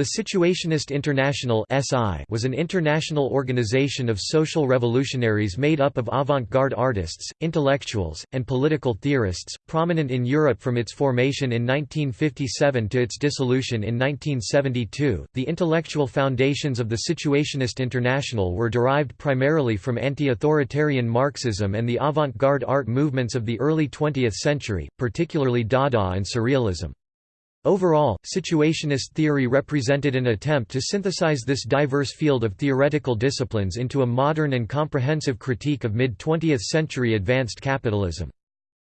The Situationist International was an international organization of social revolutionaries made up of avant-garde artists, intellectuals, and political theorists, prominent in Europe from its formation in 1957 to its dissolution in 1972. The intellectual foundations of the Situationist International were derived primarily from anti-authoritarian Marxism and the avant-garde art movements of the early 20th century, particularly Dada and Surrealism. Overall, situationist theory represented an attempt to synthesize this diverse field of theoretical disciplines into a modern and comprehensive critique of mid-20th century advanced capitalism.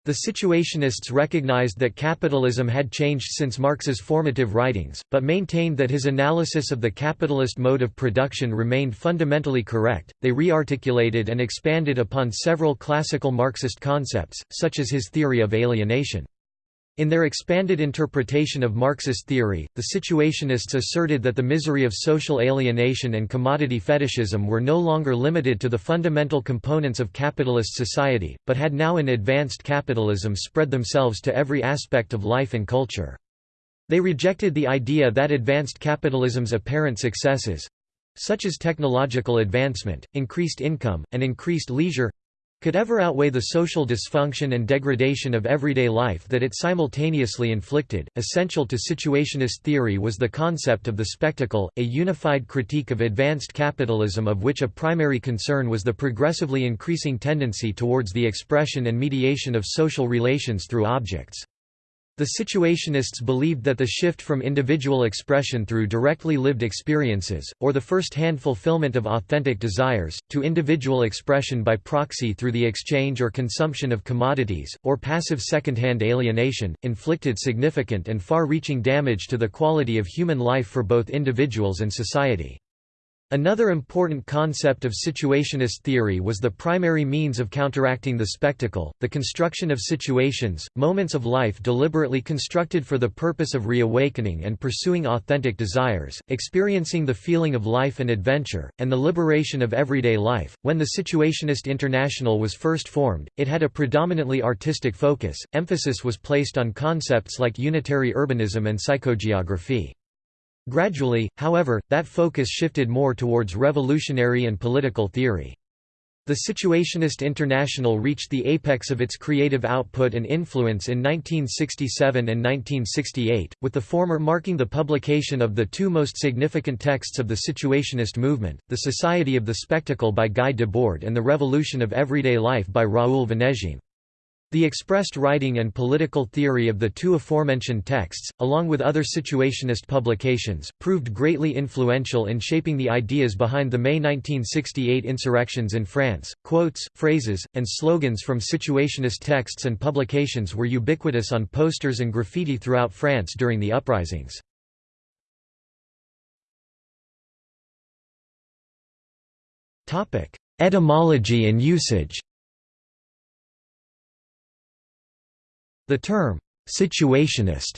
The situationists recognized that capitalism had changed since Marx's formative writings, but maintained that his analysis of the capitalist mode of production remained fundamentally correct. They rearticulated and expanded upon several classical Marxist concepts, such as his theory of alienation. In their expanded interpretation of Marxist theory, the situationists asserted that the misery of social alienation and commodity fetishism were no longer limited to the fundamental components of capitalist society, but had now in advanced capitalism spread themselves to every aspect of life and culture. They rejected the idea that advanced capitalism's apparent successes—such as technological advancement, increased income, and increased leisure, could ever outweigh the social dysfunction and degradation of everyday life that it simultaneously inflicted. Essential to situationist theory was the concept of the spectacle, a unified critique of advanced capitalism of which a primary concern was the progressively increasing tendency towards the expression and mediation of social relations through objects. The situationists believed that the shift from individual expression through directly lived experiences, or the first-hand fulfillment of authentic desires, to individual expression by proxy through the exchange or consumption of commodities, or passive second-hand alienation, inflicted significant and far-reaching damage to the quality of human life for both individuals and society. Another important concept of situationist theory was the primary means of counteracting the spectacle, the construction of situations, moments of life deliberately constructed for the purpose of reawakening and pursuing authentic desires, experiencing the feeling of life and adventure, and the liberation of everyday life. When the Situationist International was first formed, it had a predominantly artistic focus, emphasis was placed on concepts like unitary urbanism and psychogeography. Gradually, however, that focus shifted more towards revolutionary and political theory. The Situationist International reached the apex of its creative output and influence in 1967 and 1968, with the former marking the publication of the two most significant texts of the Situationist movement, The Society of the Spectacle by Guy Debord and The Revolution of Everyday Life by Raoul Vaneigem. The expressed writing and political theory of the two aforementioned texts, along with other situationist publications, proved greatly influential in shaping the ideas behind the May 1968 insurrections in France. Quotes, phrases, and slogans from situationist texts and publications were ubiquitous on posters and graffiti throughout France during the uprisings. Etymology and usage The term, situationist,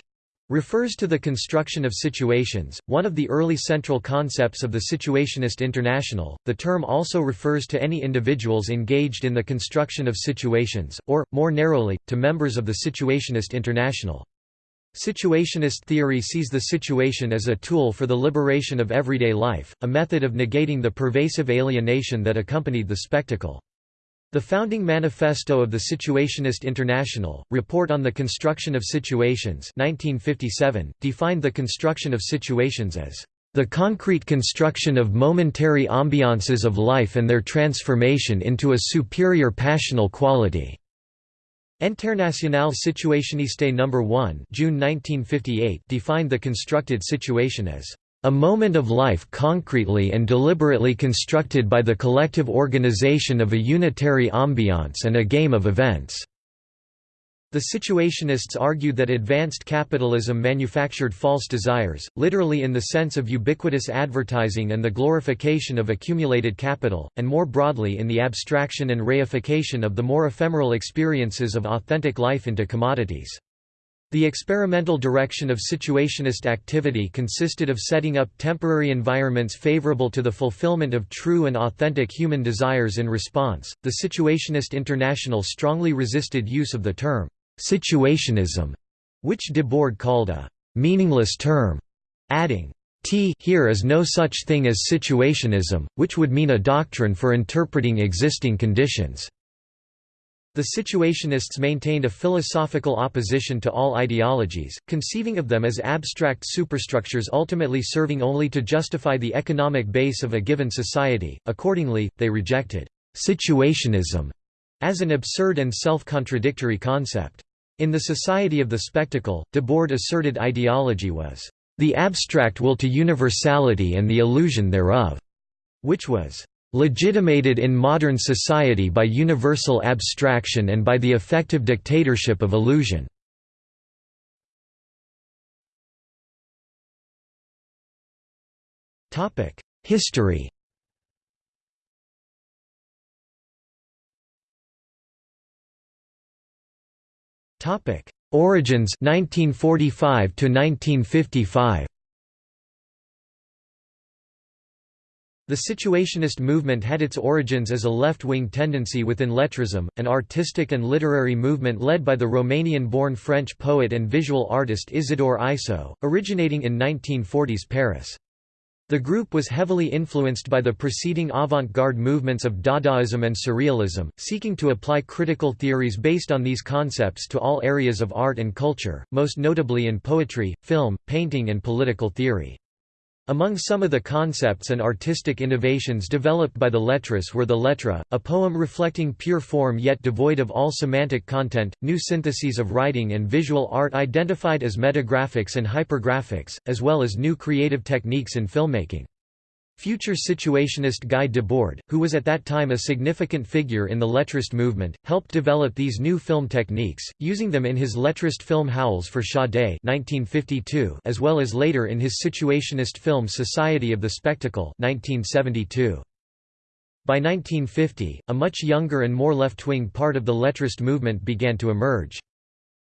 refers to the construction of situations, one of the early central concepts of the Situationist International. The term also refers to any individuals engaged in the construction of situations, or, more narrowly, to members of the Situationist International. Situationist theory sees the situation as a tool for the liberation of everyday life, a method of negating the pervasive alienation that accompanied the spectacle. The founding manifesto of the Situationist International, Report on the Construction of Situations 1957, defined the construction of situations as the concrete construction of momentary ambiances of life and their transformation into a superior passional quality. Internationale Situationiste No. 1 June 1958 defined the constructed situation as a moment of life concretely and deliberately constructed by the collective organization of a unitary ambiance and a game of events." The situationists argued that advanced capitalism manufactured false desires, literally in the sense of ubiquitous advertising and the glorification of accumulated capital, and more broadly in the abstraction and reification of the more ephemeral experiences of authentic life into commodities. The experimental direction of situationist activity consisted of setting up temporary environments favorable to the fulfillment of true and authentic human desires in response. The Situationist International strongly resisted use of the term situationism, which Debord called a meaningless term, adding, T here is no such thing as situationism, which would mean a doctrine for interpreting existing conditions. The situationists maintained a philosophical opposition to all ideologies, conceiving of them as abstract superstructures ultimately serving only to justify the economic base of a given society. Accordingly, they rejected situationism as an absurd and self-contradictory concept. In the Society of the Spectacle, Debord asserted ideology was the abstract will to universality and the illusion thereof, which was legitimated in modern society by universal abstraction and by the effective dictatorship of illusion. History Origins 1945 to 1955 The Situationist movement had its origins as a left-wing tendency within lettrism, an artistic and literary movement led by the Romanian-born French poet and visual artist Isidore Isou, originating in 1940s Paris. The group was heavily influenced by the preceding avant-garde movements of Dadaism and Surrealism, seeking to apply critical theories based on these concepts to all areas of art and culture, most notably in poetry, film, painting and political theory. Among some of the concepts and artistic innovations developed by the lettress were the lettre, a poem reflecting pure form yet devoid of all semantic content, new syntheses of writing and visual art identified as metagraphics and hypergraphics, as well as new creative techniques in filmmaking. Future situationist Guy Debord, who was at that time a significant figure in the lettrist movement, helped develop these new film techniques, using them in his lettrist film Howls for Sade as well as later in his situationist film Society of the Spectacle 1972. By 1950, a much younger and more left-wing part of the lettrist movement began to emerge.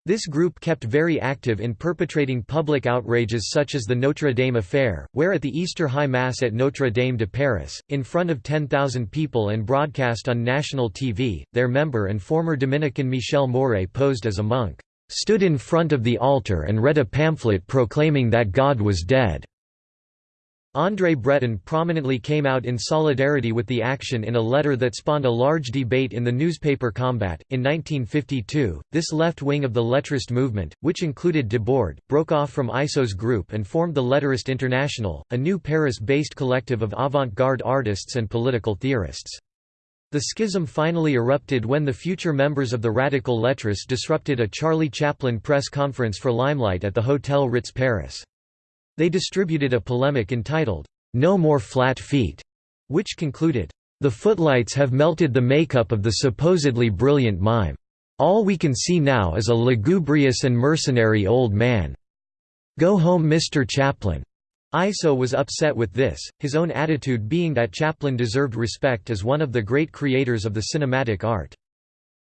This group kept very active in perpetrating public outrages such as the Notre Dame affair, where at the Easter High Mass at Notre Dame de Paris, in front of 10,000 people and broadcast on national TV, their member and former Dominican Michel Mourre posed as a monk, stood in front of the altar and read a pamphlet proclaiming that God was dead. André Breton prominently came out in solidarity with the action in a letter that spawned a large debate in the newspaper Combat. In 1952, this left wing of the lettrist movement, which included Debord, broke off from Isou's group and formed the Lettrist International, a new Paris-based collective of avant-garde artists and political theorists. The schism finally erupted when the future members of the radical lettrists disrupted a Charlie Chaplin press conference for Limelight at the Hotel Ritz Paris. They distributed a polemic entitled, No More Flat Feet, which concluded, The footlights have melted the makeup of the supposedly brilliant mime. All we can see now is a lugubrious and mercenary old man. Go home Mr. Chaplin. Isou was upset with this, his own attitude being that Chaplin deserved respect as one of the great creators of the cinematic art.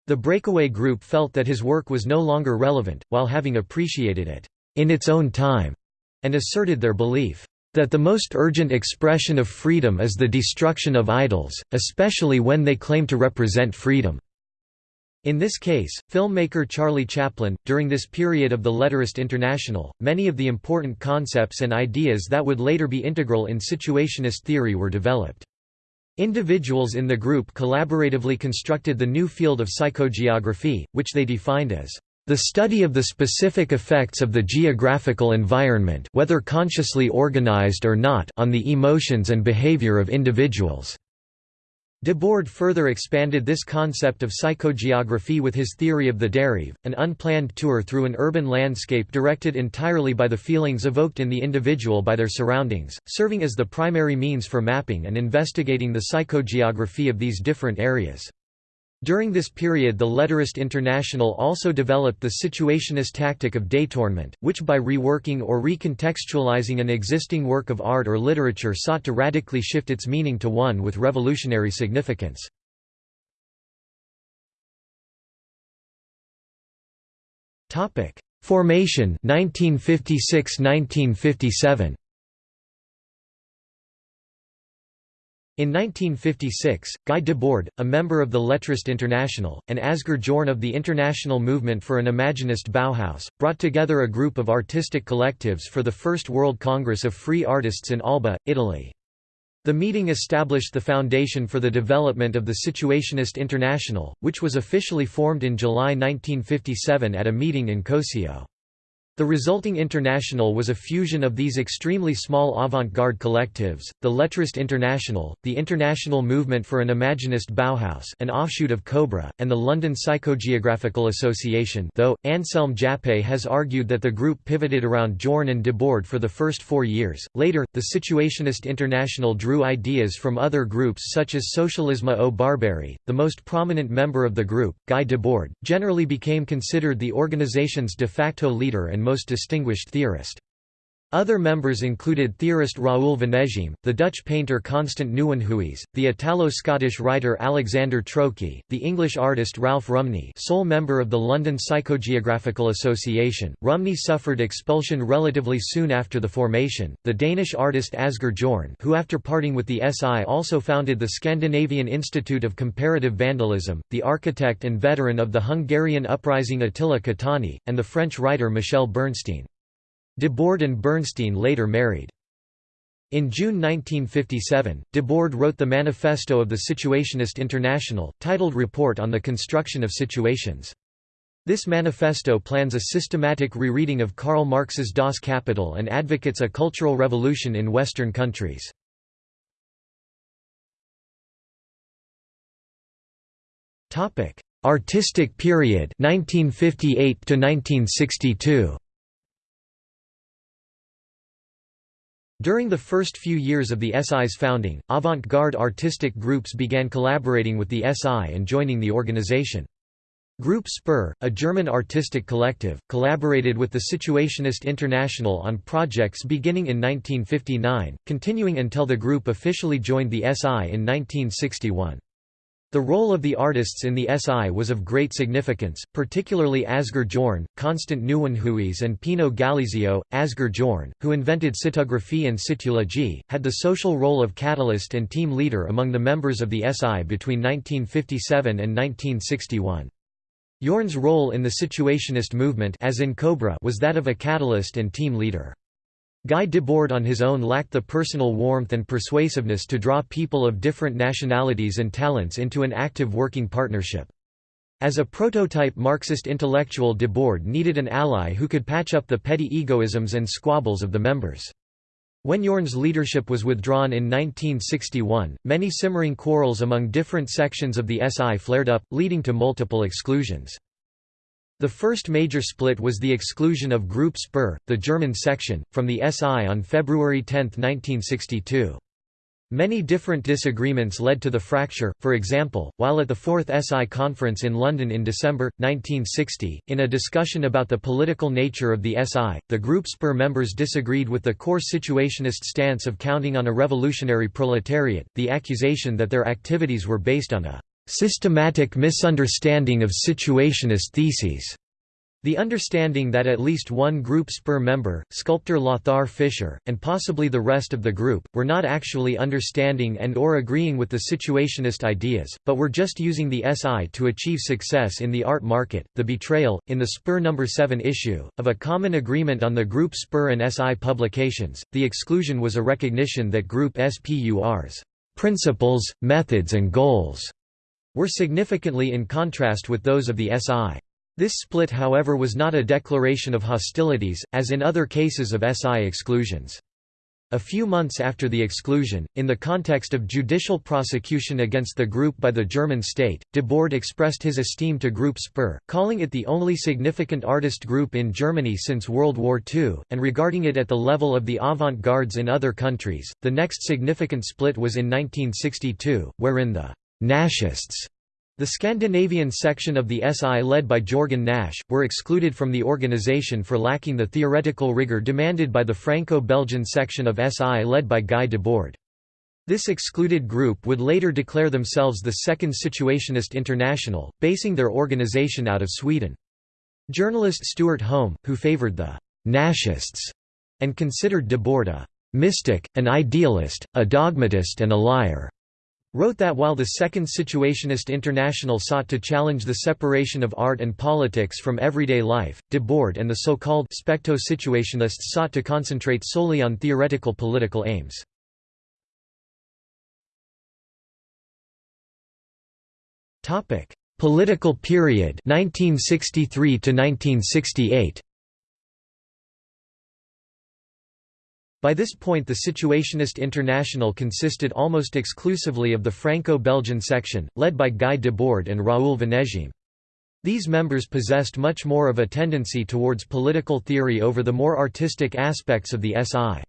The breakaway group felt that his work was no longer relevant, while having appreciated it in its own time and asserted their belief that the most urgent expression of freedom is the destruction of idols, especially when they claim to represent freedom. In this case, filmmaker Charlie Chaplin, during this period of the Lettrist International, many of the important concepts and ideas that would later be integral in situationist theory were developed. Individuals in the group collaboratively constructed the new field of psychogeography, which they defined as the study of the specific effects of the geographical environment whether consciously organized or not on the emotions and behavior of individuals. Debord further expanded this concept of psychogeography with his theory of the dérive, an unplanned tour through an urban landscape directed entirely by the feelings evoked in the individual by their surroundings, serving as the primary means for mapping and investigating the psychogeography of these different areas. During this period the Lettrist International also developed the situationist tactic of détournement, which by reworking or recontextualizing an existing work of art or literature sought to radically shift its meaning to one with revolutionary significance. Formation 1956–1957 In 1956, Guy Debord, a member of the Lettrist International, and Asger Jorn of the International Movement for an Imaginist Bauhaus, brought together a group of artistic collectives for the First World Congress of Free Artists in Alba, Italy. The meeting established the foundation for the development of the Situationist International, which was officially formed in July 1957 at a meeting in Cosio. The resulting international was a fusion of these extremely small avant-garde collectives, the Lettrist International, the International Movement for an Imaginist Bauhaus an offshoot of Cobra, and the London Psychogeographical Association though, Anselm Jappé has argued that the group pivoted around Jorn and Debord for the first four years. Later, the Situationist International drew ideas from other groups such as Socialisme ou Barbarie. The most prominent member of the group, Guy Debord, generally became considered the organization's de facto leader and most distinguished theorist. Other members included theorist Raoul Vaneigem, the Dutch painter Constant Nieuwenhuys, the Italo-Scottish writer Alexander Trocchi, the English artist Ralph Rumney sole member of the London Psychogeographical Association. Rumney suffered expulsion relatively soon after the formation, the Danish artist Asger Jorn who after parting with the SI also founded the Scandinavian Institute of Comparative Vandalism, the architect and veteran of the Hungarian uprising Attila Kotányi, and the French writer Michèle Bernstein. Debord and Bernstein later married. In June 1957, Debord wrote the Manifesto of the Situationist International, titled Report on the Construction of Situations. This manifesto plans a systematic rereading of Karl Marx's Das Kapital and advocates a cultural revolution in Western countries. Artistic period 1958 to 1962 During the first few years of the SI's founding, avant-garde artistic groups began collaborating with the SI and joining the organization. Group Spur, a German artistic collective, collaborated with the Situationist International on projects beginning in 1959, continuing until the group officially joined the SI in 1961. The role of the artists in the SI was of great significance, particularly Asger Jorn, Constant Nieuwenhuys and Pinot Gallizio. Asger Jorn, who invented citographie and cytologie, had the social role of catalyst and team leader among the members of the SI between 1957 and 1961. Jorn's role in the Situationist movement as in Cobra was that of a catalyst and team leader. Guy Debord on his own lacked the personal warmth and persuasiveness to draw people of different nationalities and talents into an active working partnership. As a prototype Marxist intellectual Debord needed an ally who could patch up the petty egoisms and squabbles of the members. When Jorn's leadership was withdrawn in 1961, many simmering quarrels among different sections of the SI flared up, leading to multiple exclusions. The first major split was the exclusion of Group Spur, the German section, from the SI on February 10, 1962. Many different disagreements led to the fracture, for example, while at the Fourth SI Conference in London in December, 1960, in a discussion about the political nature of the SI, the Group Spur members disagreed with the core situationist stance of counting on a revolutionary proletariat, the accusation that their activities were based on a systematic misunderstanding of situationist theses. The understanding that at least one group Spur member, sculptor Lothar Fischer, and possibly the rest of the group, were not actually understanding and or agreeing with the situationist ideas, but were just using the SI to achieve success in the art market. The betrayal, in the Spur No. 7 issue, of a common agreement on the group Spur and SI publications, the exclusion was a recognition that group SPUR's principles, methods and goals were significantly in contrast with those of the SI. This split however was not a declaration of hostilities, as in other cases of SI exclusions. A few months after the exclusion, in the context of judicial prosecution against the group by the German state, Debord expressed his esteem to Group Spur, calling it the only significant artist group in Germany since World War II, and regarding it at the level of the avant-gardes in other countries. The next significant split was in 1962, wherein the Nashists, the Scandinavian section of the SI led by Jorgen Nash, were excluded from the organization for lacking the theoretical rigor demanded by the Franco-Belgian section of SI led by Guy Debord. This excluded group would later declare themselves the Second Situationist International, basing their organization out of Sweden. Journalist Stewart Home, who favored the Nashists and considered Debord a mystic, an idealist, a dogmatist and a liar, wrote that while the Second Situationist International sought to challenge the separation of art and politics from everyday life, Debord and the so-called specto-situationists sought to concentrate solely on theoretical political aims. Political period 1963 to 1968 By this point the Situationist International consisted almost exclusively of the Franco-Belgian section, led by Guy Debord and Raoul Vaneigem. These members possessed much more of a tendency towards political theory over the more artistic aspects of the SI.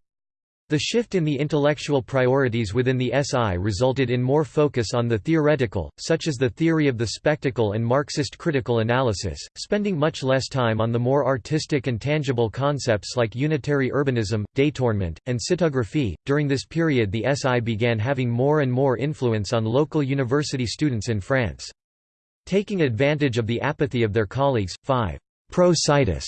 The shift in the intellectual priorities within the SI resulted in more focus on the theoretical, such as the theory of the spectacle and Marxist critical analysis, spending much less time on the more artistic and tangible concepts like unitary urbanism, détournement, and cytographie. During this period, the SI began having more and more influence on local university students in France. Taking advantage of the apathy of their colleagues, five pro-citus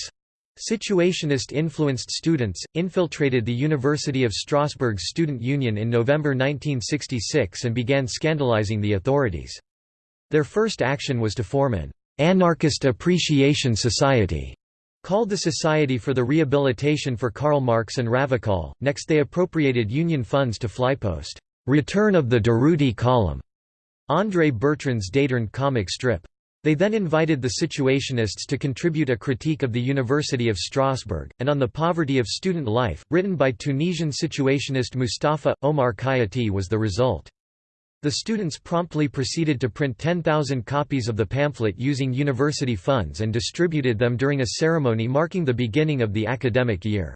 Situationist-influenced students, infiltrated the University of Strasbourg's student union in November 1966 and began scandalizing the authorities. Their first action was to form an «anarchist appreciation society» called the Society for the Rehabilitation for Karl Marx and Ravachol. Next they appropriated union funds to flypost «Return of the Durruti column» André Bertrand's Détourné comic strip. They then invited the Situationists to contribute a critique of the University of Strasbourg, and on the poverty of student life, written by Tunisian Situationist Mustafa, Omar Khayati was the result. The students promptly proceeded to print 10,000 copies of the pamphlet using university funds and distributed them during a ceremony marking the beginning of the academic year.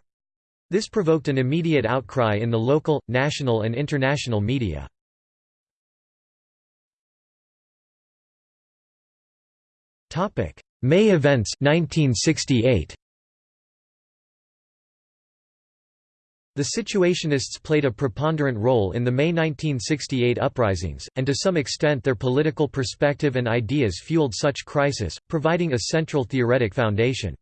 This provoked an immediate outcry in the local, national and international media. May events 1968. The Situationists played a preponderant role in the May 1968 uprisings, and to some extent their political perspective and ideas fueled such crisis, providing a central theoretic foundation.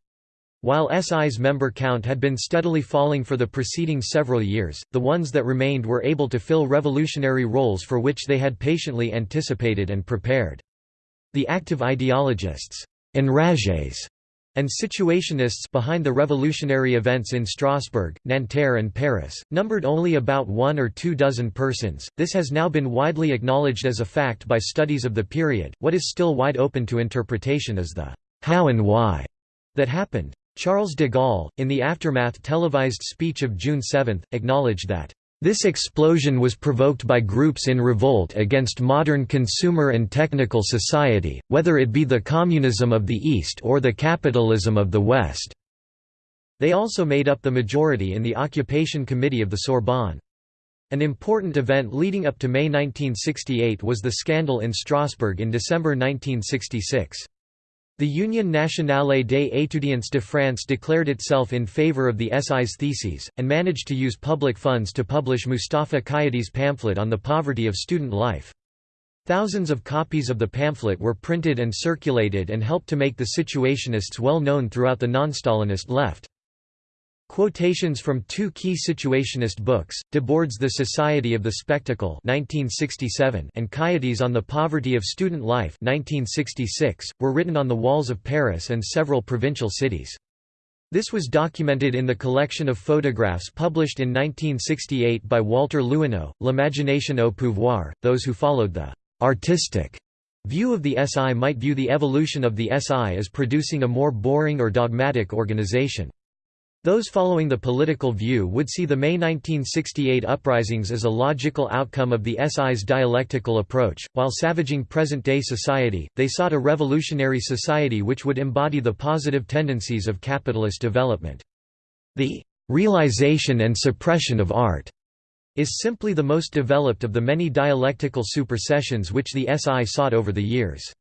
While SI's member count had been steadily falling for the preceding several years, the ones that remained were able to fill revolutionary roles for which they had patiently anticipated and prepared. The active ideologists enragés, and situationists behind the revolutionary events in Strasbourg, Nanterre and Paris, numbered only about one or two dozen persons. This has now been widely acknowledged as a fact by studies of the period. What is still wide open to interpretation is the how and why that happened. Charles de Gaulle, in the aftermath televised speech of June 7, acknowledged that this explosion was provoked by groups in revolt against modern consumer and technical society, whether it be the communism of the East or the capitalism of the West. They also made up the majority in the Occupation Committee of the Sorbonne. An important event leading up to May 1968 was the scandal in Strasbourg in December 1966. The Union nationale des étudiants de France declared itself in favor of the SI's theses, and managed to use public funds to publish Mustafa Khayati's pamphlet on the poverty of student life. Thousands of copies of the pamphlet were printed and circulated and helped to make the Situationists well known throughout the non-Stalinist left. Quotations from two key Situationist books, Debord's The Society of the Spectacle 1967 and Khayati's On the Poverty of Student Life 1966, were written on the walls of Paris and several provincial cities. This was documented in the collection of photographs published in 1968 by Walter Lewino, L'imagination au pouvoir. Those who followed the artistic view of the SI might view the evolution of the SI as producing a more boring or dogmatic organization. Those following the political view would see the May 1968 uprisings as a logical outcome of the SI's dialectical approach. While savaging present day society, they sought a revolutionary society which would embody the positive tendencies of capitalist development. The realization and suppression of art is simply the most developed of the many dialectical supersessions which the SI sought over the years.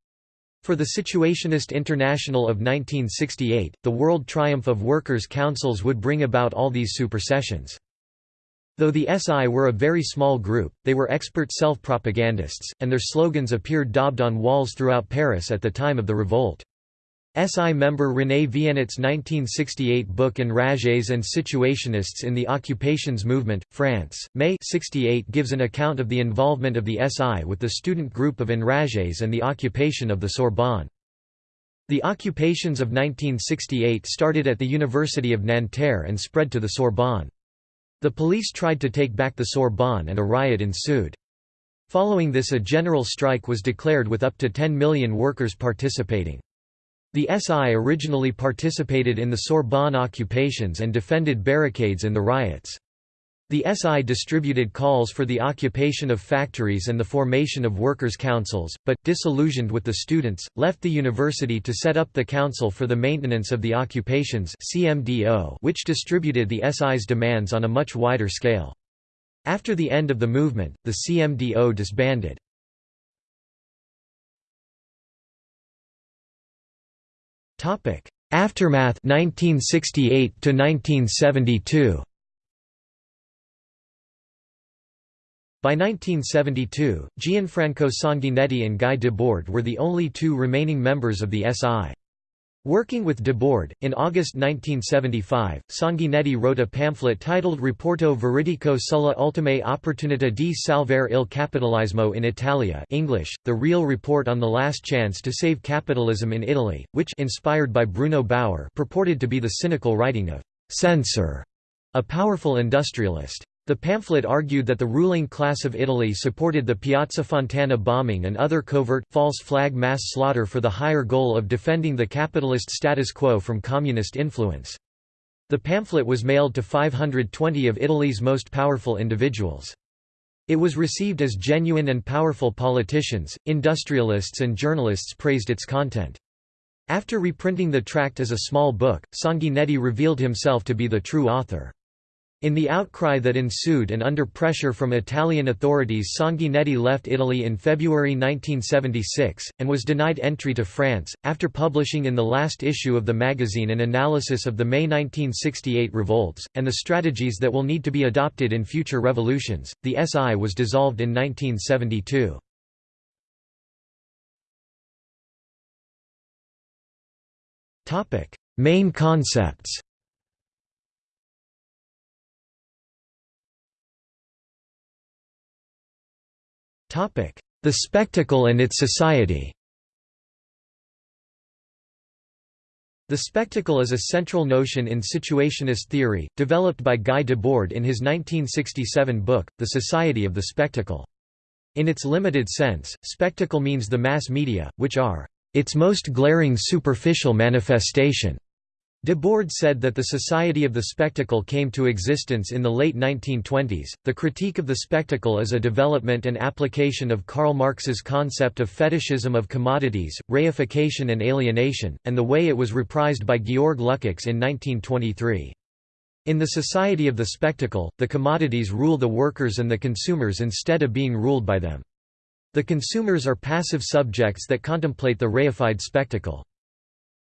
For the Situationist International of 1968, the world triumph of workers' councils would bring about all these supersessions. Though the SI were a very small group, they were expert self-propagandists, and their slogans appeared daubed on walls throughout Paris at the time of the revolt. SI member René Vienet's 1968 book Enragés and Situationists in the Occupations Movement, France, May 68 gives an account of the involvement of the SI with the student group of Enragés and the occupation of the Sorbonne. The occupations of 1968 started at the University of Nanterre and spread to the Sorbonne. The police tried to take back the Sorbonne and a riot ensued. Following this a general strike was declared with up to 10 million workers participating. The SI originally participated in the Sorbonne occupations and defended barricades in the riots. The SI distributed calls for the occupation of factories and the formation of workers' councils, but, disillusioned with the students, left the university to set up the Council for the Maintenance of the Occupations which distributed the SI's demands on a much wider scale. After the end of the movement, the CMDO disbanded. Topic: Aftermath 1968 to 1972. By 1972, Gianfranco Sanguinetti and Guy Debord were the only two remaining members of the SI. Working with Debord, in August 1975, Sanguinetti wrote a pamphlet titled Rapporto veridico sulla ultima opportunità di salvare il capitalismo in Italia English, The Real Report on the Last Chance to Save Capitalism in Italy, which inspired by Bruno Bauer purported to be the cynical writing of «censor», a powerful industrialist. The pamphlet argued that the ruling class of Italy supported the Piazza Fontana bombing and other covert, false flag mass slaughter for the higher goal of defending the capitalist status quo from communist influence. The pamphlet was mailed to 520 of Italy's most powerful individuals. It was received as genuine and powerful politicians, industrialists and journalists praised its content. After reprinting the tract as a small book, Sanguinetti revealed himself to be the true author. In the outcry that ensued and under pressure from Italian authorities Sanguinetti left Italy in February 1976, and was denied entry to France. After publishing in the last issue of the magazine an analysis of the May 1968 revolts, and the strategies that will need to be adopted in future revolutions, the SI was dissolved in 1972. Main concepts The spectacle and its society The spectacle is a central notion in situationist theory, developed by Guy Debord in his 1967 book, The Society of the Spectacle. In its limited sense, spectacle means the mass media, which are its most glaring superficial manifestation. Debord said that the Society of the Spectacle came to existence in the late 1920s. The critique of the spectacle is a development and application of Karl Marx's concept of fetishism of commodities, reification and alienation, and the way it was reprised by Georg Lukács in 1923. In the Society of the Spectacle, the commodities rule the workers and the consumers instead of being ruled by them. The consumers are passive subjects that contemplate the reified spectacle.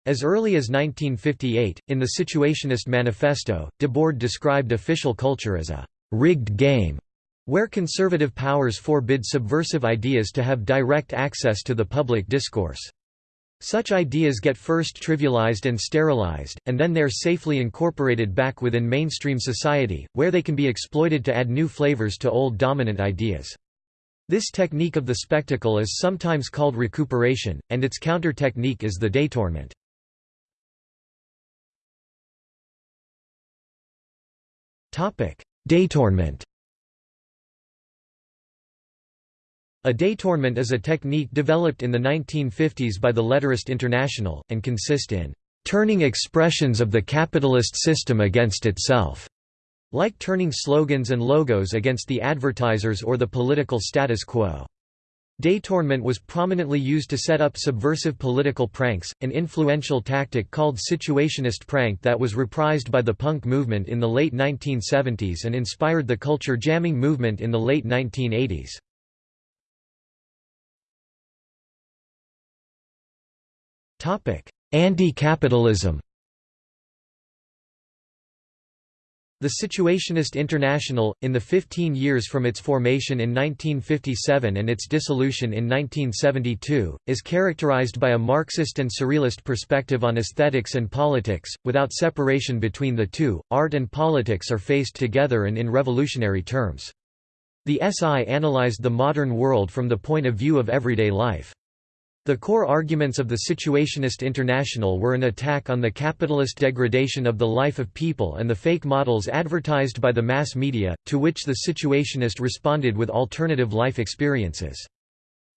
As early as 1958, in the Situationist Manifesto, Debord described official culture as a «rigged game» where conservative powers forbid subversive ideas to have direct access to the public discourse. Such ideas get first trivialized and sterilized, and then they're safely incorporated back within mainstream society, where they can be exploited to add new flavors to old dominant ideas. This technique of the spectacle is sometimes called recuperation, and its counter-technique is the détournement. Détournement A détournement is a technique developed in the 1950s by the Lettrist International, and consist in "...turning expressions of the capitalist system against itself", like turning slogans and logos against the advertisers or the political status quo. Détournement was prominently used to set up subversive political pranks, an influential tactic called situationist prank that was reprised by the punk movement in the late 1970s and inspired the culture jamming movement in the late 1980s. Anti-capitalism The Situationist International, in the 15 years from its formation in 1957 and its dissolution in 1972, is characterized by a Marxist and Surrealist perspective on aesthetics and politics. Without separation between the two, art and politics are faced together and in revolutionary terms. The SI analyzed the modern world from the point of view of everyday life. The core arguments of the Situationist International were an attack on the capitalist degradation of the life of people and the fake models advertised by the mass media, to which the Situationist responded with alternative life experiences.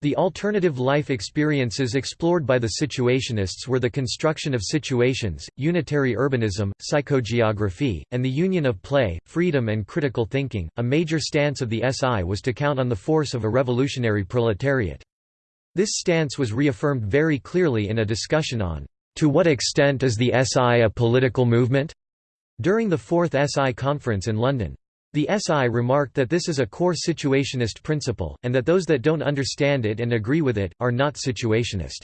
The alternative life experiences explored by the Situationists were the construction of situations, unitary urbanism, psychogeography, and the union of play, freedom and critical thinking. A major stance of the SI was to count on the force of a revolutionary proletariat. This stance was reaffirmed very clearly in a discussion on, "...to what extent is the SI a political movement?" during the Fourth SI conference in London. The SI remarked that this is a core situationist principle, and that those that don't understand it and agree with it, are not situationist.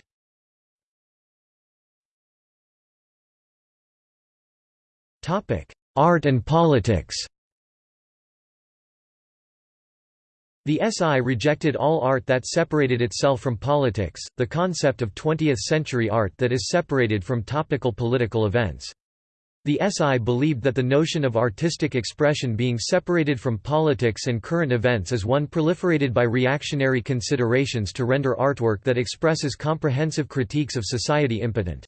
Art and politics The SI rejected all art that separated itself from politics, the concept of 20th-century art that is separated from topical political events. The SI believed that the notion of artistic expression being separated from politics and current events is one proliferated by reactionary considerations to render artwork that expresses comprehensive critiques of society impotent.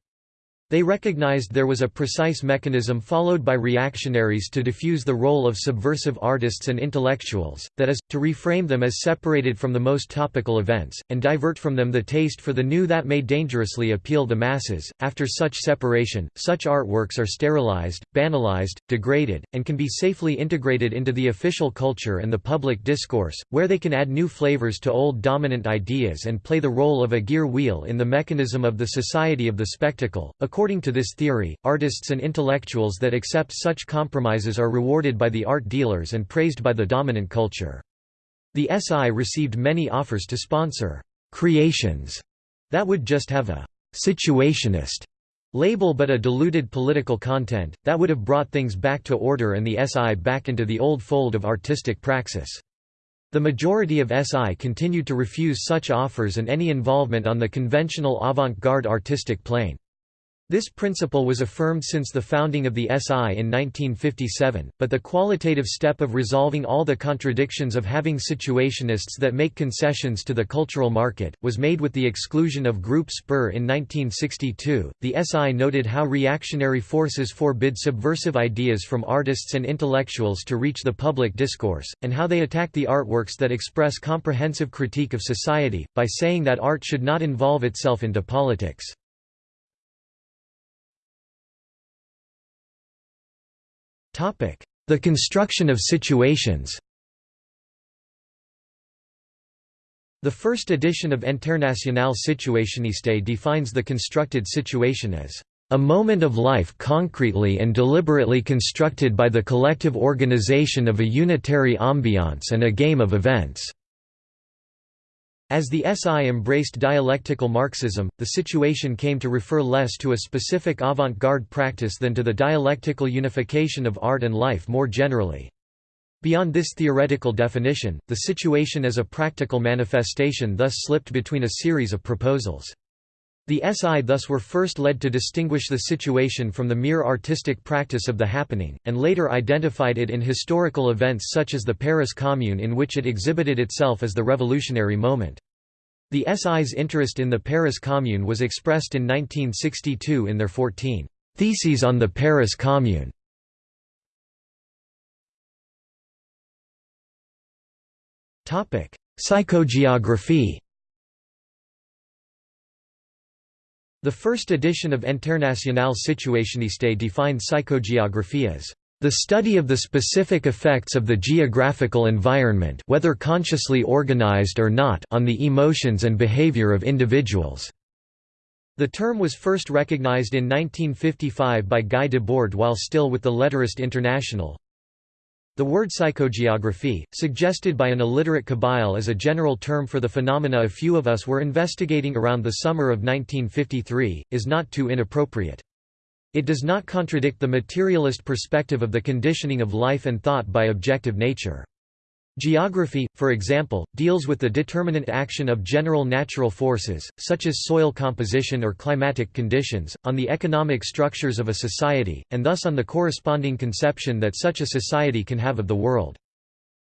They recognized there was a precise mechanism followed by reactionaries to diffuse the role of subversive artists and intellectuals, that is, to reframe them as separated from the most topical events, and divert from them the taste for the new that may dangerously appeal the masses. After such separation, such artworks are sterilized, banalized, degraded, and can be safely integrated into the official culture and the public discourse, where they can add new flavors to old dominant ideas and play the role of a gear wheel in the mechanism of the society of the spectacle. According to this theory, artists and intellectuals that accept such compromises are rewarded by the art dealers and praised by the dominant culture. The SI received many offers to sponsor creations that would just have a situationist label but a diluted political content, that would have brought things back to order and the SI back into the old fold of artistic praxis. The majority of SI continued to refuse such offers and any involvement on the conventional avant-garde artistic plane. This principle was affirmed since the founding of the SI in 1957, but the qualitative step of resolving all the contradictions of having situationists that make concessions to the cultural market, was made with the exclusion of Group Spur in 1962. The SI noted how reactionary forces forbid subversive ideas from artists and intellectuals to reach the public discourse, and how they attack the artworks that express comprehensive critique of society, by saying that art should not involve itself into politics. The construction of situations The first edition of Internationale Situationiste defines the constructed situation as a moment of life concretely and deliberately constructed by the collective organization of a unitary ambiance and a game of events." As the SI embraced dialectical Marxism, the situation came to refer less to a specific avant-garde practice than to the dialectical unification of art and life more generally. Beyond this theoretical definition, the situation as a practical manifestation thus slipped between a series of proposals. The SI thus were first led to distinguish the situation from the mere artistic practice of the happening, and later identified it in historical events such as the Paris Commune in which it exhibited itself as the revolutionary moment. The SI's interest in the Paris Commune was expressed in 1962 in their 14 Theses on the Paris Commune. Psychogeography The first edition of Internationale Situationiste defined psychogeography as the study of the specific effects of the geographical environment whether consciously organized or not on the emotions and behavior of individuals. The term was first recognized in 1955 by Guy Debord while still with the Lettrist International, the word psychogeography, suggested by an illiterate Kabyle as a general term for the phenomena a few of us were investigating around the summer of 1953, is not too inappropriate. It does not contradict the materialist perspective of the conditioning of life and thought by objective nature. Geography, for example, deals with the determinant action of general natural forces, such as soil composition or climatic conditions, on the economic structures of a society, and thus on the corresponding conception that such a society can have of the world.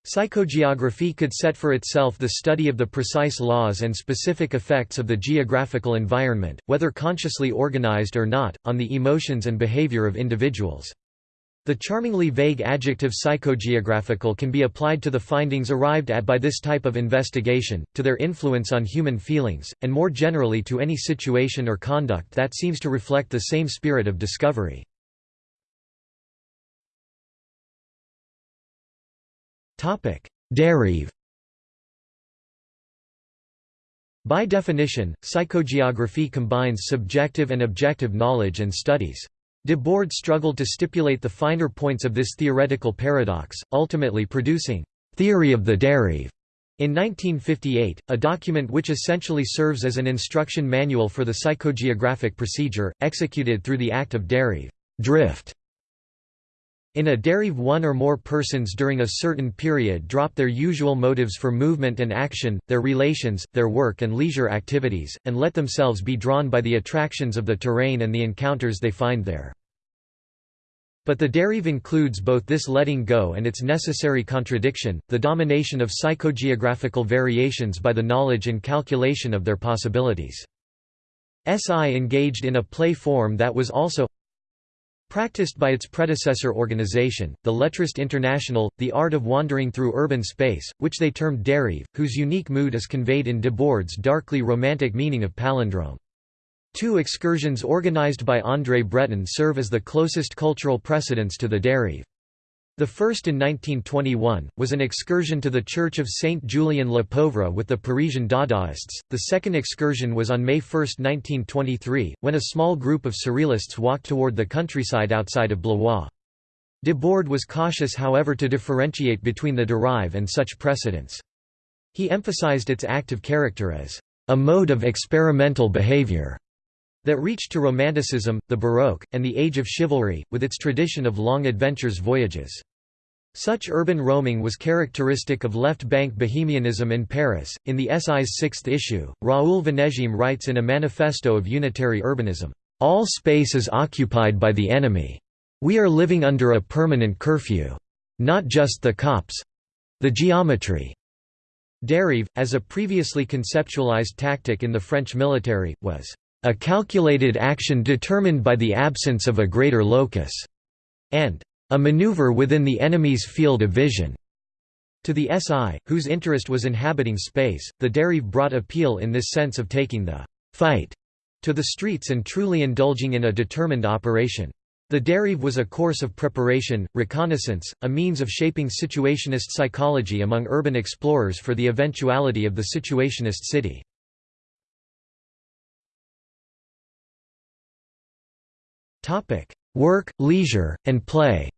Psychogeography could set for itself the study of the precise laws and specific effects of the geographical environment, whether consciously organized or not, on the emotions and behavior of individuals. The charmingly vague adjective psychogeographical can be applied to the findings arrived at by this type of investigation, to their influence on human feelings, and more generally to any situation or conduct that seems to reflect the same spirit of discovery. Dérive By definition, psychogeography combines subjective and objective knowledge and studies. Debord struggled to stipulate the finer points of this theoretical paradox, ultimately producing «theory of the dérive» in 1958, a document which essentially serves as an instruction manual for the psychogeographic procedure, executed through the act of dérive drift". In a dérive one or more persons during a certain period drop their usual motives for movement and action, their relations, their work and leisure activities, and let themselves be drawn by the attractions of the terrain and the encounters they find there. But the dérive includes both this letting go and its necessary contradiction, the domination of psychogeographical variations by the knowledge and calculation of their possibilities. SI engaged in a play form that was also practiced by its predecessor organization, the Lettrist International, the art of wandering through urban space, which they termed dérive, whose unique mood is conveyed in Debord's darkly romantic meaning of palindrome. Two excursions organized by André Breton serve as the closest cultural precedents to the dérive. The first in 1921, was an excursion to the church of Saint Julien le Pauvre with the Parisian Dadaists. The second excursion was on May 1, 1923, when a small group of surrealists walked toward the countryside outside of Blois. Debord was cautious however to differentiate between the dérive and such precedents. He emphasized its active character as a mode of experimental behavior that reached to Romanticism, the Baroque, and the Age of Chivalry, with its tradition of long adventures voyages. Such urban roaming was characteristic of left-bank bohemianism in Paris. In the SI's sixth issue, Raoul Vaneigem writes in a manifesto of unitary urbanism, All space is occupied by the enemy. We are living under a permanent curfew. Not just the cops. The geometry. Dérive, as a previously conceptualized tactic in the French military, was a calculated action determined by the absence of a greater locus, and a maneuver within the enemy's field of vision. To the SI, whose interest was inhabiting space, the dérive brought appeal in this sense of taking the fight to the streets and truly indulging in a determined operation. The dérive was a course of preparation, reconnaissance, a means of shaping situationist psychology among urban explorers for the eventuality of the situationist city. Topic: Work, leisure, and play.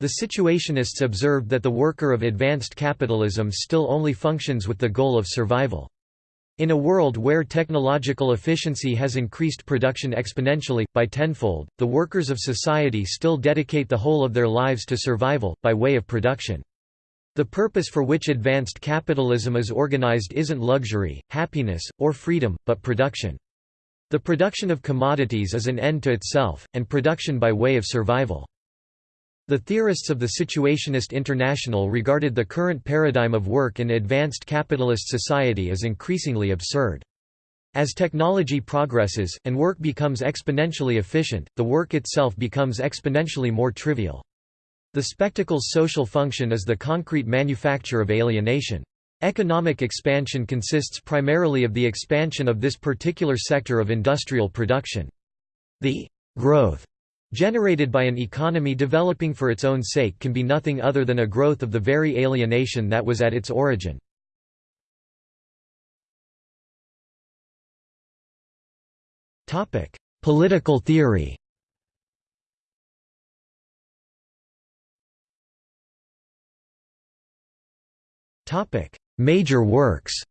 The situationists observed that the worker of advanced capitalism still only functions with the goal of survival. In a world where technological efficiency has increased production exponentially, by tenfold, the workers of society still dedicate the whole of their lives to survival, by way of production. The purpose for which advanced capitalism is organized isn't luxury, happiness, or freedom, but production. The production of commodities is an end to itself, and production by way of survival. The theorists of the Situationist International regarded the current paradigm of work in advanced capitalist society as increasingly absurd. As technology progresses, and work becomes exponentially efficient, the work itself becomes exponentially more trivial. The spectacle's social function is the concrete manufacture of alienation. Economic expansion consists primarily of the expansion of this particular sector of industrial production. The growth generated by an economy developing for its own sake can be nothing other than a growth of the very alienation that was at its origin. Political theory Topic: Major works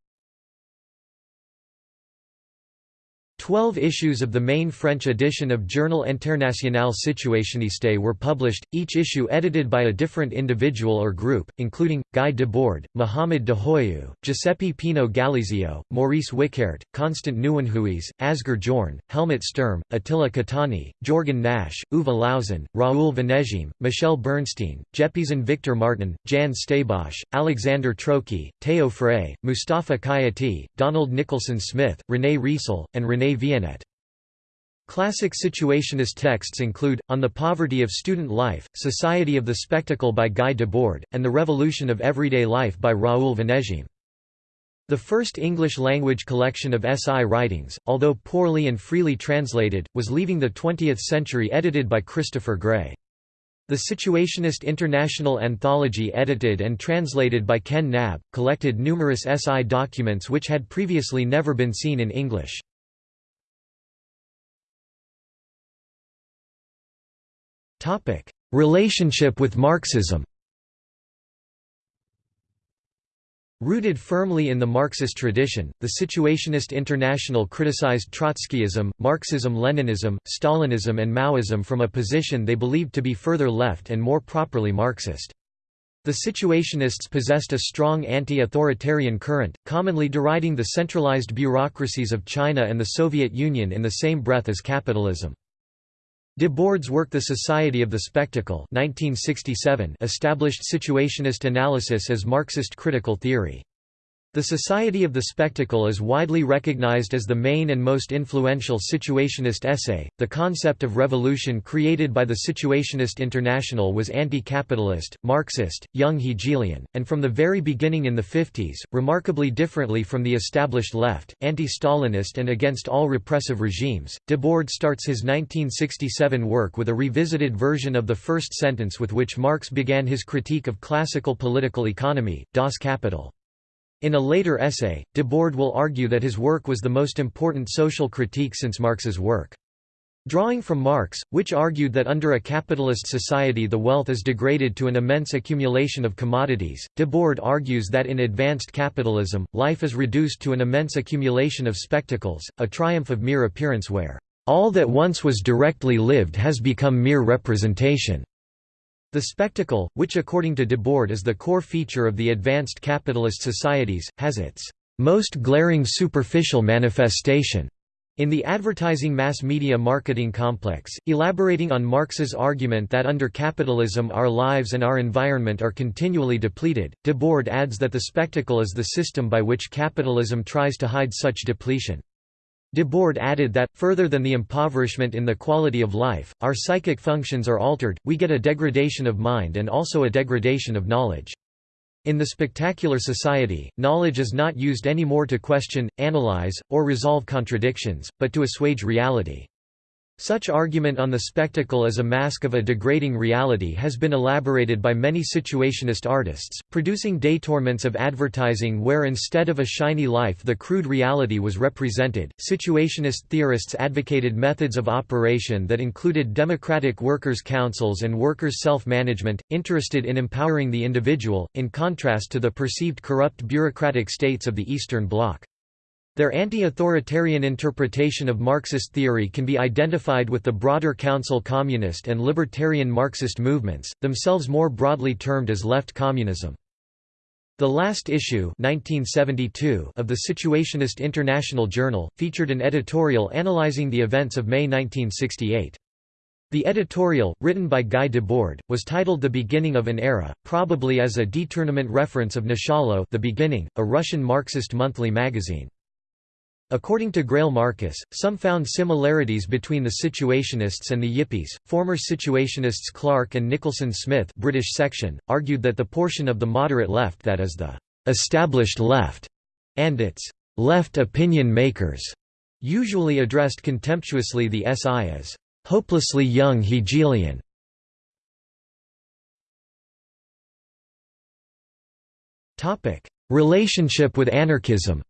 Twelve issues of the main French edition of Journal International Situationiste were published, each issue edited by a different individual or group, including, Guy Debord, Mohamed Dahou, Giuseppe Pinot Gallizio, Maurice Wyckaert, Constant Nieuwenhuys, Asger Jorn, Helmut Sturm, Attila Kotányi, Jorgen Nash, Uwe Lausen, Raoul Vaneigem, Michèle Bernstein, Jeppesen Victor Martin, Jan Strijbosch, Alexander Trocchi, Theo Frey, Mustafa Khayati, Donald Nicholson Smith, René Riesel, and René Viénet. Classic situationist texts include, On the Poverty of Student Life, Society of the Spectacle by Guy Debord, and The Revolution of Everyday Life by Raoul Vaneigem. The first English-language collection of SI writings, although poorly and freely translated, was Leaving the Twentieth Century edited by Christopher Gray. The Situationist International Anthology edited and translated by Ken Knabb, collected numerous SI documents which had previously never been seen in English. Relationship with Marxism Rooted firmly in the Marxist tradition, the Situationist International criticized Trotskyism, Marxism-Leninism, Stalinism and Maoism from a position they believed to be further left and more properly Marxist. The Situationists possessed a strong anti-authoritarian current, commonly deriding the centralized bureaucracies of China and the Soviet Union in the same breath as capitalism. Debord's work The Society of the Spectacle 1967 established situationist analysis as Marxist critical theory. The Society of the Spectacle is widely recognized as the main and most influential situationist essay. The concept of revolution created by the Situationist International was anti capitalist, Marxist, young Hegelian, and from the very beginning in the 50s, remarkably differently from the established left, anti Stalinist and against all repressive regimes. Debord starts his 1967 work with a revisited version of the first sentence with which Marx began his critique of classical political economy, Das Kapital. In a later essay, Debord will argue that his work was the most important social critique since Marx's work. Drawing from Marx, which argued that under a capitalist society the wealth is degraded to an immense accumulation of commodities, Debord argues that in advanced capitalism, life is reduced to an immense accumulation of spectacles, a triumph of mere appearance where, "...all that once was directly lived has become mere representation." The spectacle, which according to Debord is the core feature of the advanced capitalist societies, has its most glaring superficial manifestation in the advertising mass media marketing complex, elaborating on Marx's argument that under capitalism our lives and our environment are continually depleted, Debord adds that the spectacle is the system by which capitalism tries to hide such depletion. Debord added that, further than the impoverishment in the quality of life, our psychic functions are altered, we get a degradation of mind and also a degradation of knowledge. In the spectacular society, knowledge is not used anymore to question, analyze, or resolve contradictions, but to assuage reality. Such argument on the spectacle as a mask of a degrading reality has been elaborated by many situationist artists, producing détourments of advertising where instead of a shiny life the crude reality was represented. Situationist theorists advocated methods of operation that included democratic workers' councils and workers' self management, interested in empowering the individual, in contrast to the perceived corrupt bureaucratic states of the Eastern Bloc. Their anti-authoritarian interpretation of Marxist theory can be identified with the broader Council communist and libertarian Marxist movements, themselves more broadly termed as left communism. The last issue 1972 of the Situationist International Journal, featured an editorial analyzing the events of May 1968. The editorial, written by Guy Debord, was titled The Beginning of an Era, probably as a detournement reference of Nachalo The Beginning, a Russian Marxist monthly magazine. According to Greil Marcus, some found similarities between the Situationists and the Yippies. Former Situationists Clark and Nicholson Smith British section, argued that the portion of the moderate left that is the established left and its left opinion makers usually addressed contemptuously the SI as hopelessly young Hegelian. Relationship with anarchism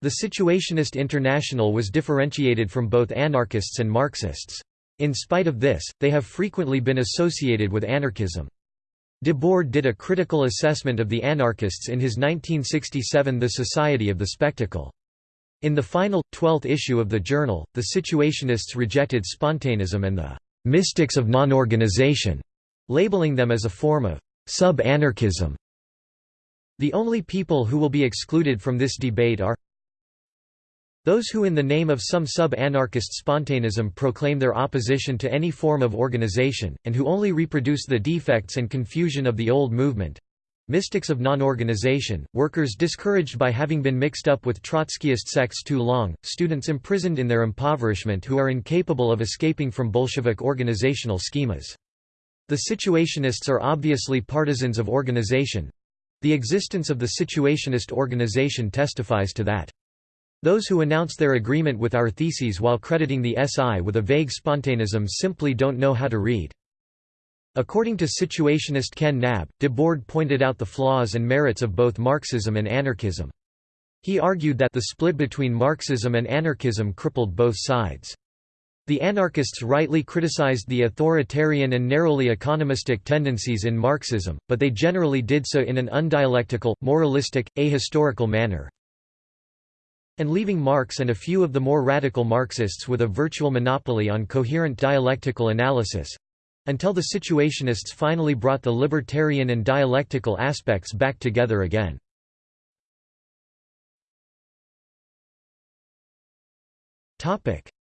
The Situationist International was differentiated from both anarchists and Marxists. In spite of this, they have frequently been associated with anarchism. Debord did a critical assessment of the anarchists in his 1967 The Society of the Spectacle. In the final, twelfth issue of the journal, the Situationists rejected spontaneism and the «mystics of non-organization», labeling them as a form of «sub-anarchism». The only people who will be excluded from this debate are those who in the name of some sub-anarchist spontaneism proclaim their opposition to any form of organization, and who only reproduce the defects and confusion of the old movement. Mystics of non-organization, workers discouraged by having been mixed up with Trotskyist sects too long, students imprisoned in their impoverishment who are incapable of escaping from Bolshevik organizational schemas. The Situationists are obviously partisans of organization. The existence of the Situationist organization testifies to that. Those who announce their agreement with our theses while crediting the SI with a vague spontaneism simply don't know how to read. According to situationist Ken Knabb, Debord pointed out the flaws and merits of both Marxism and anarchism. He argued that the split between Marxism and anarchism crippled both sides. The anarchists rightly criticized the authoritarian and narrowly economistic tendencies in Marxism, but they generally did so in an undialectical, moralistic, ahistorical manner, and leaving Marx and a few of the more radical Marxists with a virtual monopoly on coherent dialectical analysis—until the Situationists finally brought the libertarian and dialectical aspects back together again.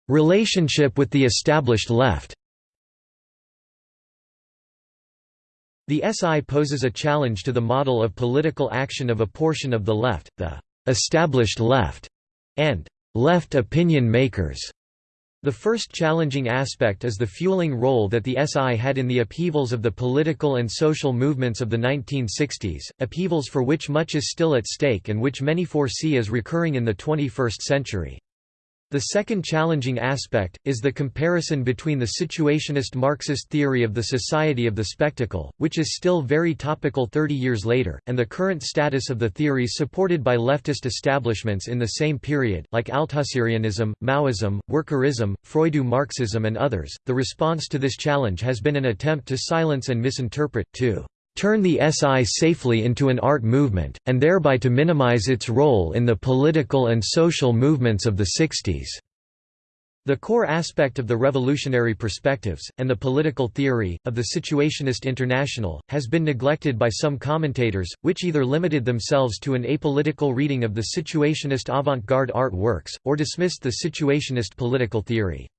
Relationship with the established left The SI poses a challenge to the model of political action of a portion of the left, the established left, and left opinion makers. The first challenging aspect is the fueling role that the SI had in the upheavals of the political and social movements of the 1960s, upheavals for which much is still at stake and which many foresee as recurring in the 21st century. The second challenging aspect, is the comparison between the situationist Marxist theory of the society of the spectacle, which is still very topical 30 years later, and the current status of the theories supported by leftist establishments in the same period, like Althusserianism, Maoism, Workerism, Freudo-Marxism and others. The response to this challenge has been an attempt to silence and misinterpret, to turn the SI safely into an art movement, and thereby to minimize its role in the political and social movements of the 60s. The core aspect of the revolutionary perspectives, and the political theory, of the Situationist International, has been neglected by some commentators, which either limited themselves to an apolitical reading of the Situationist avant-garde art works, or dismissed the Situationist political theory.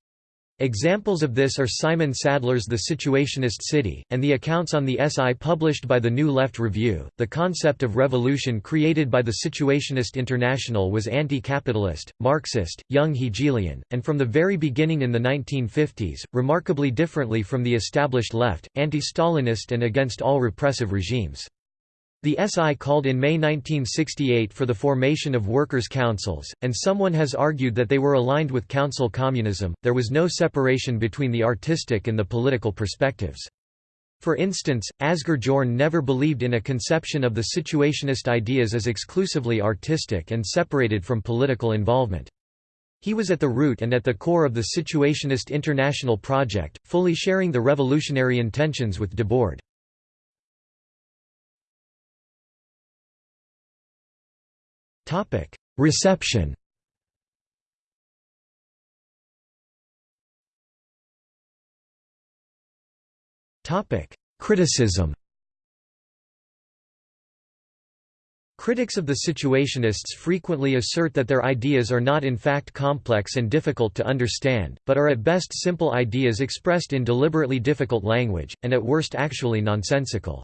Examples of this are Simon Sadler's The Situationist City, and the accounts on the SI published by the New Left Review. The concept of revolution created by the Situationist International was anti capitalist, Marxist, young Hegelian, and from the very beginning in the 1950s, remarkably differently from the established left, anti Stalinist and against all repressive regimes. The SI called in May 1968 for the formation of workers' councils, and someone has argued that they were aligned with council communism. There was no separation between the artistic and the political perspectives. For instance, Asger Jorn never believed in a conception of the situationist ideas as exclusively artistic and separated from political involvement. He was at the root and at the core of the Situationist International project, fully sharing the revolutionary intentions with Debord. Topic: Reception. Topic: Criticism. Critics of the Situationists frequently assert that their ideas are not in fact complex and difficult to understand, but are at best simple ideas expressed in deliberately difficult language, and at worst actually nonsensical.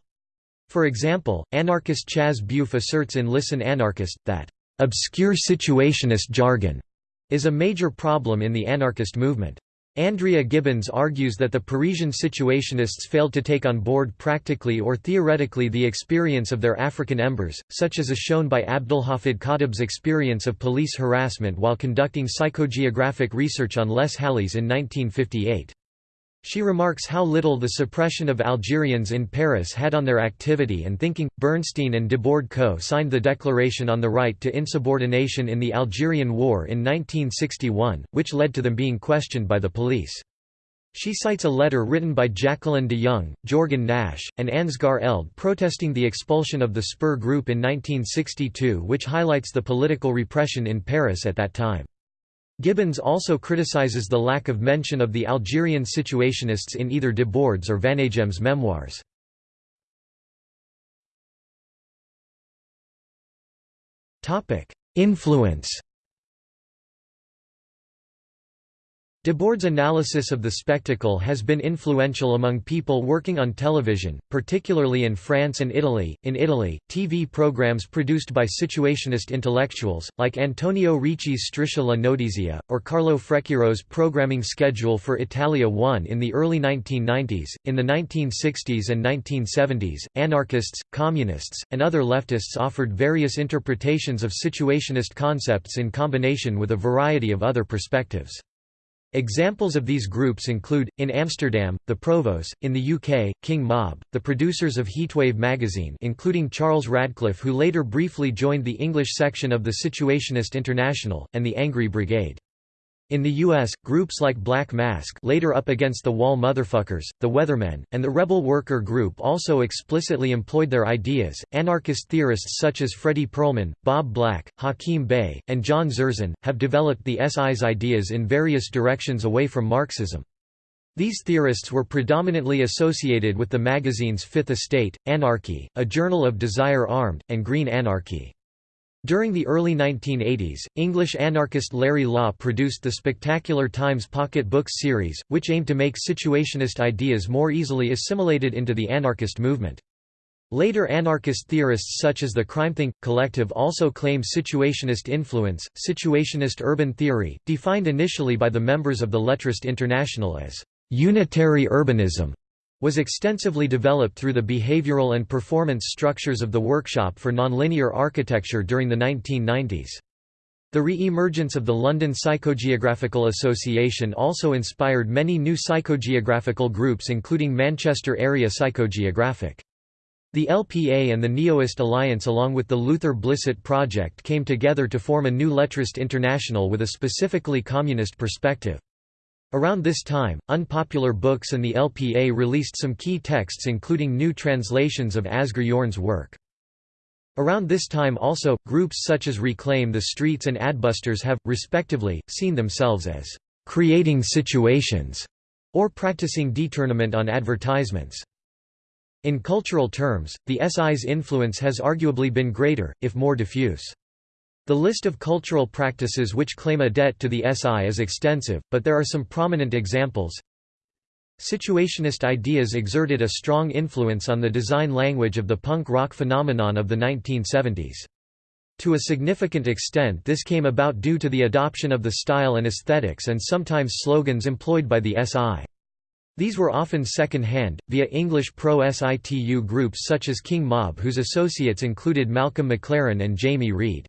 For example, anarchist Chaz Bufe asserts in Listen Anarchist, that, "...obscure situationist jargon," is a major problem in the anarchist movement. Andrea Gibbons argues that the Parisian situationists failed to take on board practically or theoretically the experience of their African embers, such as is shown by Abdulhafid Khatib's experience of police harassment while conducting psychogeographic research on Les Halles in 1958. She remarks how little the suppression of Algerians in Paris had on their activity and thinking. Bernstein and Debord Co. signed the Declaration on the Right to Insubordination in the Algerian War in 1961, which led to them being questioned by the police. She cites a letter written by Jacqueline de Jong, Jorgen Nash, and Ansgar Elde protesting the expulsion of the Spur group in 1962 which highlights the political repression in Paris at that time. Gibbons also criticizes the lack of mention of the Algerian situationists in either Debord's or Vaneigem's memoirs. Influence Debord's analysis of the spectacle has been influential among people working on television, particularly in France and Italy. In Italy, TV programs produced by situationist intellectuals, like Antonio Ricci's Striscia la Notizia, or Carlo Freccero's programming schedule for Italia 1 in the early 1990s. In the 1960s and 1970s, anarchists, communists, and other leftists offered various interpretations of situationist concepts in combination with a variety of other perspectives. Examples of these groups include, in Amsterdam, the Provos, in the UK, King Mob, the producers of Heatwave magazine including Charles Radcliffe who later briefly joined the English section of the Situationist International, and the Angry Brigade. In the U.S., groups like Black Mask later Up Against the Wall Motherfuckers, the Weathermen, and the Rebel Worker Group also explicitly employed their ideas. Anarchist theorists such as Fredy Perlman, Bob Black, Hakim Bey, and John Zerzan, have developed the SI's ideas in various directions away from Marxism. These theorists were predominantly associated with the magazines Fifth Estate, Anarchy, A Journal of Desire Armed, and Green Anarchy. During the early 1980s, English anarchist Larry Law produced the Spectacular Times Pocket Books series, which aimed to make situationist ideas more easily assimilated into the anarchist movement. Later anarchist theorists such as the CrimethInc. collective also claim situationist influence. Situationist urban theory, defined initially by the members of the Lettrist International as unitary urbanism, was extensively developed through the behavioral and performance structures of the Workshop for Nonlinear Architecture during the 1990s. The re-emergence of the London Psychogeographical Association also inspired many new psychogeographical groups including Manchester Area Psychogeographic. The LPA and the Neoist Alliance along with the Luther Blissett Project came together to form a new Lettrist International with a specifically communist perspective. Around this time, Unpopular Books and the LPA released some key texts including new translations of Asger Jorn's work. Around this time also, groups such as Reclaim the Streets and Adbusters have, respectively, seen themselves as «creating situations» or practicing detournement on advertisements. In cultural terms, the SI's influence has arguably been greater, if more diffuse. The list of cultural practices which claim a debt to the SI is extensive, but there are some prominent examples. Situationist ideas exerted a strong influence on the design language of the punk rock phenomenon of the 1970s. To a significant extent this came about due to the adoption of the style and aesthetics and sometimes slogans employed by the SI. These were often second-hand, via English pro-situ groups such as King Mob whose associates included Malcolm McLaren and Jamie Reid.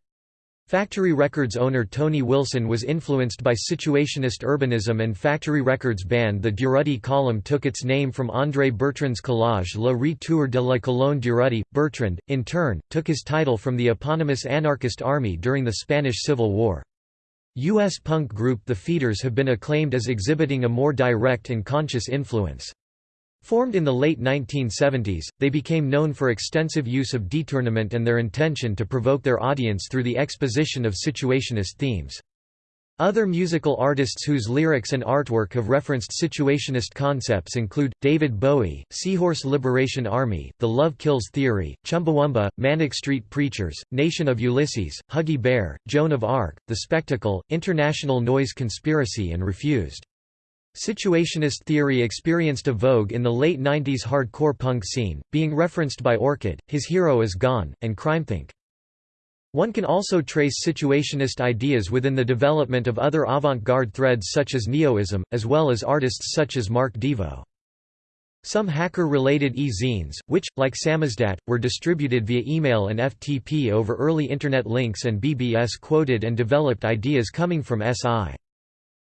Factory Records owner Tony Wilson was influenced by situationist urbanism and Factory Records band the Durruti column took its name from André Bertrand's collage Le Retour de la Colonne Durruti. Bertrand, in turn, took his title from the eponymous anarchist army during the Spanish Civil War. U.S. punk group The Feederz have been acclaimed as exhibiting a more direct and conscious influence. Formed in the late 1970s, they became known for extensive use of detournement and their intention to provoke their audience through the exposition of situationist themes. Other musical artists whose lyrics and artwork have referenced situationist concepts include, David Bowie, Seahorse Liberation Army, The Love Kills Theory, Chumbawamba, Manic Street Preachers, Nation of Ulysses, Huggy Bear, Joan of Arc, The Spectacle, International Noise Conspiracy and Refused. Situationist theory experienced a vogue in the late 90s hardcore punk scene, being referenced by Orchid, His Hero Is Gone, and CrimethInc. One can also trace situationist ideas within the development of other avant-garde threads such as Neoism, as well as artists such as Mark Divo. Some hacker-related e-zines, which, like Samizdat, were distributed via email and FTP over early Internet links and BBS quoted and developed ideas coming from SI.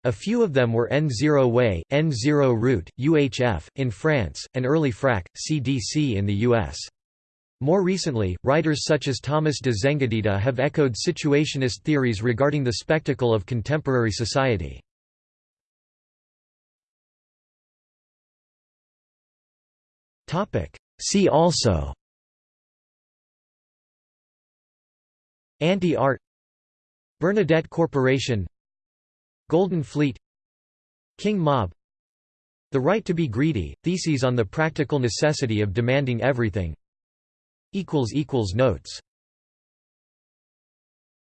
A few of them were N0 Way, N0 Route, UHF, in France, and early Phrack, CDC in the US. More recently, writers such as Thomas de Zengotita have echoed situationist theories regarding the spectacle of contemporary society. See also Anti-art Bernadette Corporation Golden Fleet King Mob. The Right to be Greedy, Theses on the Practical Necessity of Demanding Everything. Notes